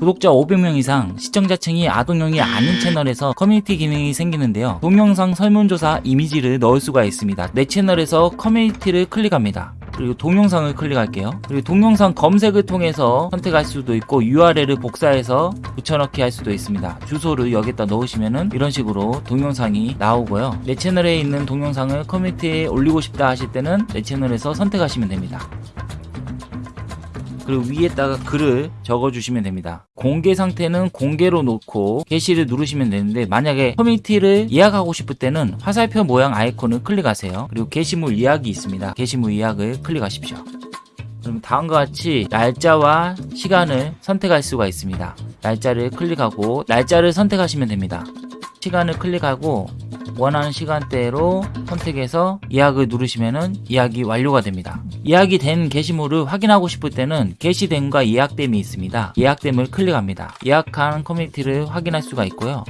구독자 500명 이상 시청자층이 아동용이 아닌 채널에서 커뮤니티 기능이 생기는데요. 동영상 설문조사 이미지를 넣을 수가 있습니다. 내 채널에서 커뮤니티를 클릭합니다. 그리고 동영상을 클릭할게요. 그리고 동영상 검색을 통해서 선택할 수도 있고 URL을 복사해서 붙여넣기 할 수도 있습니다. 주소를 여기다 넣으시면은 이런 식으로 동영상이 나오고요. 내 채널에 있는 동영상을 커뮤니티에 올리고 싶다 하실 때는 내 채널에서 선택하시면 됩니다. 그리고 위에다가 글을 적어주시면 됩니다. 공개 상태는 공개로 놓고 게시를 누르시면 되는데 만약에 커뮤니티를 예약하고 싶을 때는 화살표 모양 아이콘을 클릭하세요. 그리고 게시물 예약이 있습니다. 게시물 예약을 클릭하십시오. 그럼 다음과 같이 날짜와 시간을 선택할 수가 있습니다. 날짜를 클릭하고 날짜를 선택하시면 됩니다. 시간을 클릭하고 원하는 시간대로 선택해서 예약을 누르시면은 예약이 완료가 됩니다. 예약이 된 게시물을 확인하고 싶을 때는 게시됨과 예약됨이 있습니다. 예약됨을 클릭합니다. 예약한 커뮤니티를 확인할 수가 있고요.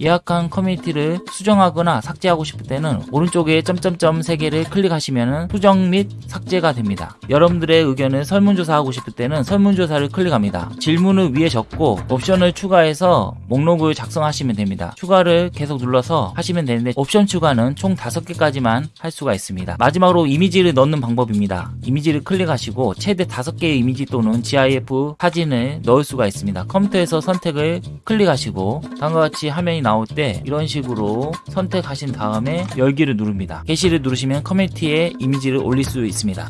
예약한 커뮤니티를 수정하거나 삭제하고 싶을 때는 오른쪽에 점점점 3개를 클릭하시면 수정 및 삭제가 됩니다. 여러분들의 의견을 설문조사하고 싶을 때는 설문조사를 클릭합니다. 질문을 위에 적고 옵션을 추가해서 목록을 작성하시면 됩니다. 추가를 계속 눌러서 하시면 되는데 옵션 추가는 총 5개까지만 할 수가 있습니다. 마지막으로 이미지를 넣는 방법입니다. 이미지를 클릭하시고 최대 5개의 이미지 또는 GIF 사진을 넣을 수가 있습니다. 컴퓨터에서 선택을 클릭하시고 다음과 같이 화면이 나올 때 이런 식으로 선택하신 다음에 열기를 누릅니다. 게시를 누르시면 커뮤니티에 이미지를 올릴 수 있습니다.